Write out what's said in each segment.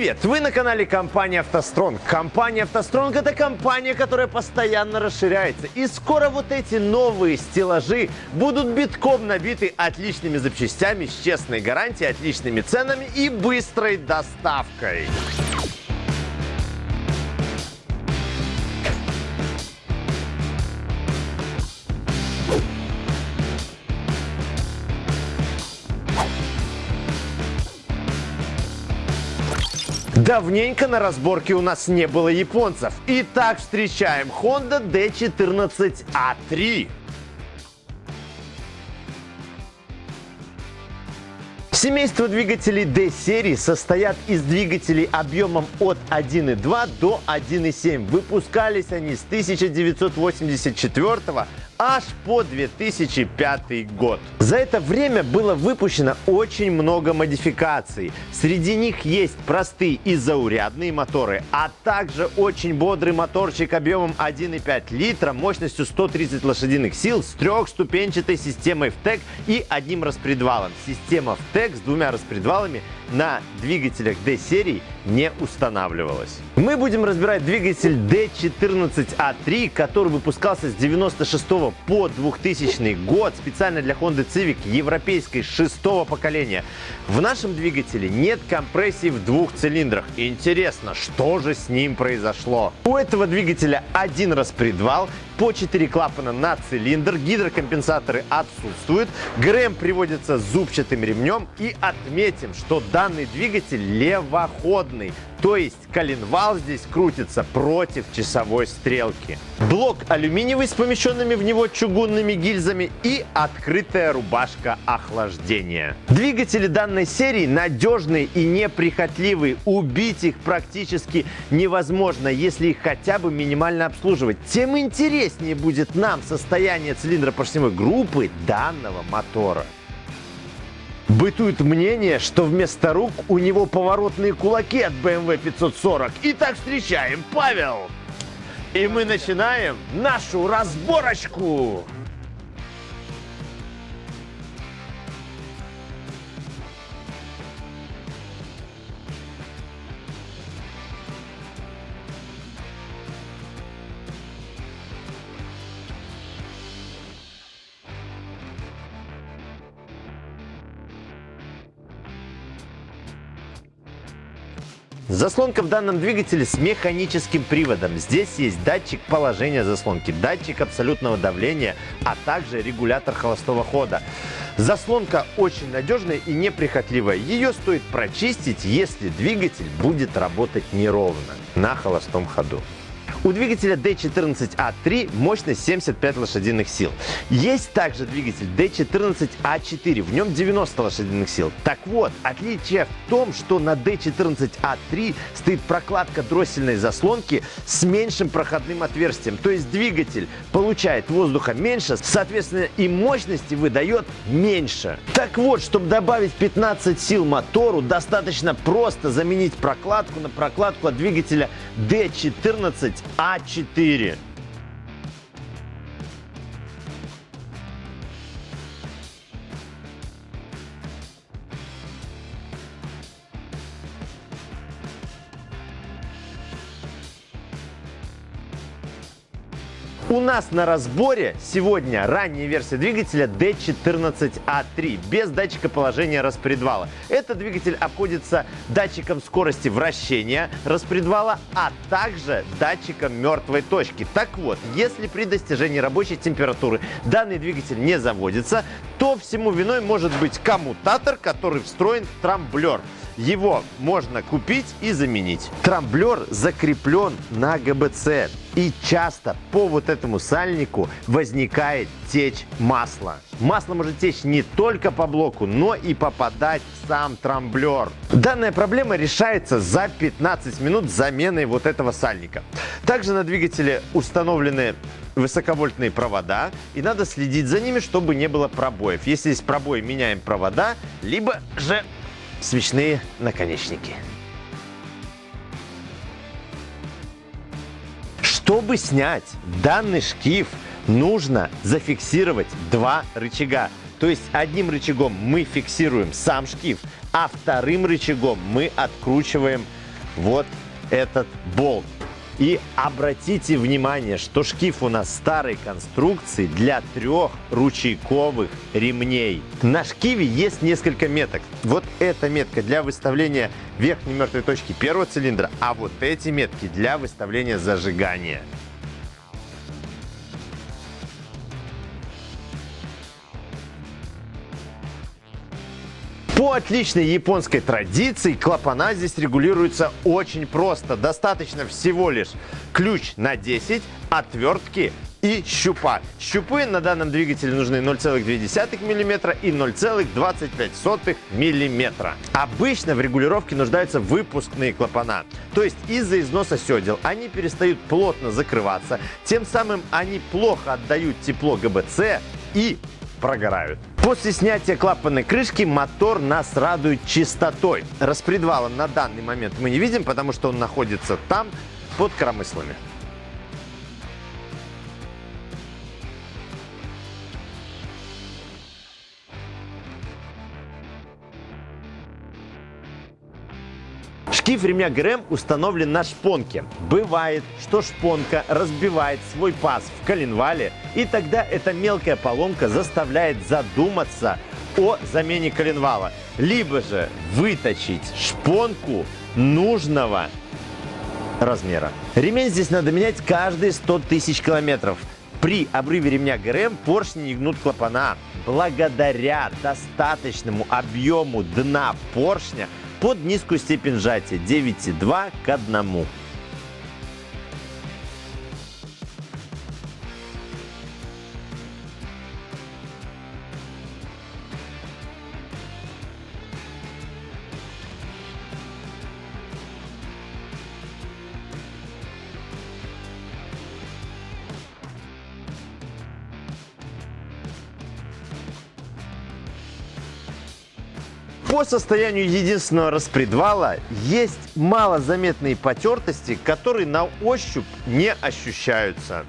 Привет! Вы на канале компании «АвтоСтронг». Компания «АвтоСтронг» — это компания, которая постоянно расширяется. И скоро вот эти новые стеллажи будут битком набиты отличными запчастями с честной гарантией, отличными ценами и быстрой доставкой. Давненько на разборке у нас не было японцев. Итак, встречаем Honda D14A3. Семейство двигателей D-серии состоят из двигателей объемом от 1.2 до 1.7. Выпускались они с 1984 аж по 2005 год. За это время было выпущено очень много модификаций. Среди них есть простые и заурядные моторы, а также очень бодрый моторчик объемом 1,5 литра мощностью 130 лошадиных сил с трехступенчатой системой ВТЭК и одним распредвалом. Система ВТЭК с двумя распредвалами на двигателях D-серии не устанавливалась. Мы будем разбирать двигатель D14A3, который выпускался с 96 по 2000 год специально для Honda Civic европейской шестого поколения. В нашем двигателе нет компрессии в двух цилиндрах. Интересно, что же с ним произошло? У этого двигателя один распредвал, по 4 клапана на цилиндр, гидрокомпенсаторы отсутствуют, ГРМ приводится зубчатым ремнем. И отметим, что данный двигатель левоходный, то есть коленвал здесь крутится против часовой стрелки. Блок алюминиевый с помещенными в него чугунными гильзами и открытая рубашка охлаждения. Двигатели данной серии надежные и неприхотливые. Убить их практически невозможно, если их хотя бы минимально обслуживать. Тем интереснее будет нам состояние цилиндропоршневой группы данного мотора. Бытует мнение, что вместо рук у него поворотные кулаки от BMW 540. Итак, встречаем Павел! И мы начинаем нашу разборочку! Заслонка в данном двигателе с механическим приводом. Здесь есть датчик положения заслонки, датчик абсолютного давления, а также регулятор холостого хода. Заслонка очень надежная и неприхотливая. Ее стоит прочистить, если двигатель будет работать неровно на холостом ходу. У двигателя D14A3 мощность 75 лошадиных сил. Есть также двигатель D14A4, в нем 90 лошадиных сил. Так вот, отличие в том, что на D14A3 стоит прокладка дроссельной заслонки с меньшим проходным отверстием. То есть двигатель получает воздуха меньше, соответственно и мощности выдает меньше. Так вот, чтобы добавить 15 сил мотору, достаточно просто заменить прокладку на прокладку от двигателя D14 а4. Нас на разборе сегодня ранняя версия двигателя D14A3 без датчика положения распредвала. Этот двигатель обходится датчиком скорости вращения распредвала, а также датчиком мертвой точки. Так вот, если при достижении рабочей температуры данный двигатель не заводится, то всему виной может быть коммутатор, который встроен в трамблер. Его можно купить и заменить. Трамблер закреплен на ГБЦ. И часто по вот этому сальнику возникает течь масла. Масло может течь не только по блоку, но и попадать в сам трамблер. Данная проблема решается за 15 минут заменой вот этого сальника. Также на двигателе установлены высоковольтные провода, и надо следить за ними, чтобы не было пробоев. Если есть пробои, меняем провода, либо же свечные наконечники. Чтобы снять данный шкив, нужно зафиксировать два рычага. То есть одним рычагом мы фиксируем сам шкив, а вторым рычагом мы откручиваем вот этот болт. И обратите внимание, что шкив у нас старой конструкции для трех ручейковых ремней. На шкиве есть несколько меток. Вот эта метка для выставления верхней мертвой точки первого цилиндра, а вот эти метки для выставления зажигания. По отличной японской традиции клапана здесь регулируются очень просто. Достаточно всего лишь ключ на 10, отвертки и щупа. Щупы на данном двигателе нужны 0,2 мм и 0,25 мм. Обычно в регулировке нуждаются выпускные клапана. То есть из-за износа седел они перестают плотно закрываться, тем самым они плохо отдают тепло ГБЦ и прогорают. После снятия клапанной крышки мотор нас радует чистотой. Распредвала на данный момент мы не видим, потому что он находится там, под коромыслами. Шкив ремня ГРМ установлен на шпонке. Бывает, что шпонка разбивает свой паз в коленвале, и тогда эта мелкая поломка заставляет задуматься о замене коленвала. Либо же выточить шпонку нужного размера. Ремень здесь надо менять каждые 100 тысяч километров. При обрыве ремня ГРМ поршни не гнут клапана. Благодаря достаточному объему дна поршня под низкую степень сжатия 9,2 к 1. По состоянию единственного распредвала есть малозаметные потертости, которые на ощупь не ощущаются.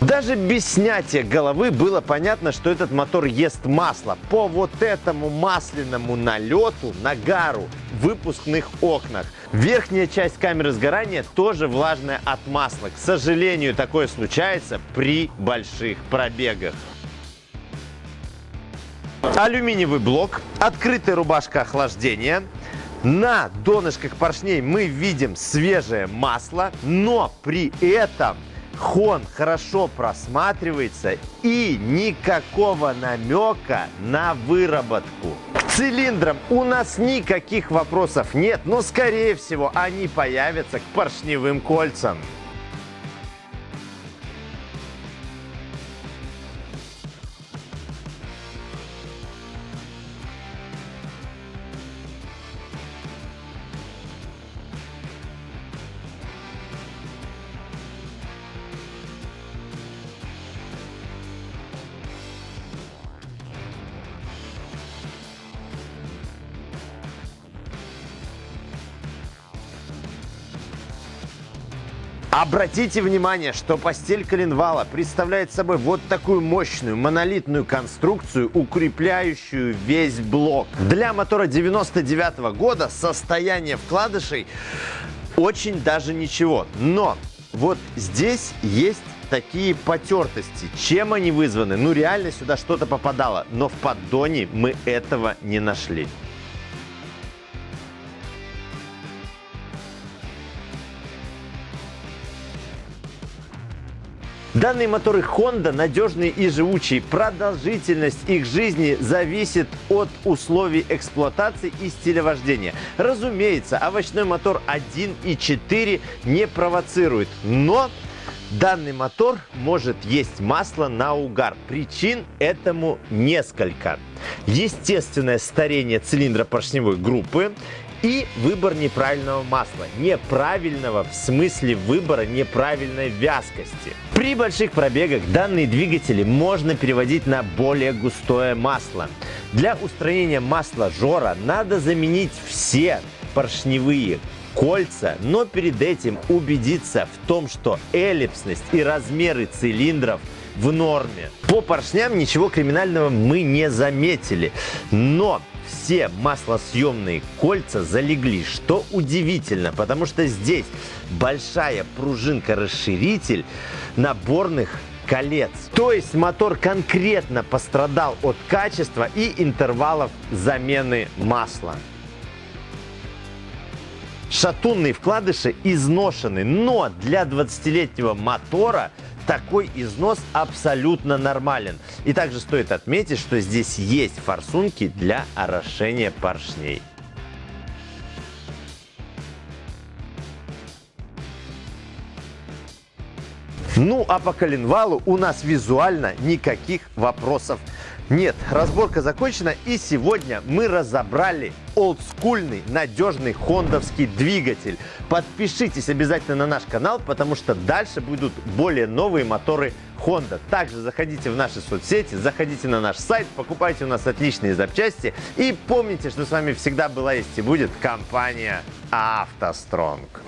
Даже без снятия головы было понятно, что этот мотор ест масло. По вот этому масляному налету, нагару в выпускных окнах. Верхняя часть камеры сгорания тоже влажная от масла. К сожалению, такое случается при больших пробегах. Алюминиевый блок, открытая рубашка охлаждения. На донышках поршней мы видим свежее масло, но при этом хон хорошо просматривается и никакого намека на выработку. К цилиндрам у нас никаких вопросов нет, но скорее всего они появятся к поршневым кольцам. Обратите внимание, что постель коленвала представляет собой вот такую мощную монолитную конструкцию, укрепляющую весь блок. Для мотора 99 -го года состояние вкладышей очень даже ничего. Но вот здесь есть такие потертости. Чем они вызваны? Ну реально сюда что-то попадало, но в поддоне мы этого не нашли. Данные моторы Honda надежные и живучие. Продолжительность их жизни зависит от условий эксплуатации и стиля вождения. Разумеется, овощной мотор 1.4 не провоцирует, но Данный мотор может есть масло на угар. Причин этому несколько. Естественное старение цилиндра поршневой группы И выбор неправильного масла. Неправильного в смысле выбора неправильной вязкости. При больших пробегах данные двигатели можно переводить на более густое масло. Для устранения масла жора надо заменить все поршневые кольца, но перед этим убедиться в том, что эллипсность и размеры цилиндров в норме. По поршням ничего криминального мы не заметили, но все маслосъемные кольца залегли, что удивительно, потому что здесь большая пружинка-расширитель наборных колец. То есть мотор конкретно пострадал от качества и интервалов замены масла. Шатунные вкладыши изношены, но для 20-летнего мотора такой износ абсолютно нормален. И также стоит отметить, что здесь есть форсунки для орошения поршней. Ну а по коленвалу у нас визуально никаких вопросов нет, разборка закончена и сегодня мы разобрали олдскульный надежный хондовский двигатель. Подпишитесь обязательно на наш канал, потому что дальше будут более новые моторы Honda. Также заходите в наши соцсети, заходите на наш сайт, покупайте у нас отличные запчасти и помните, что с вами всегда была есть и будет компания автостронг.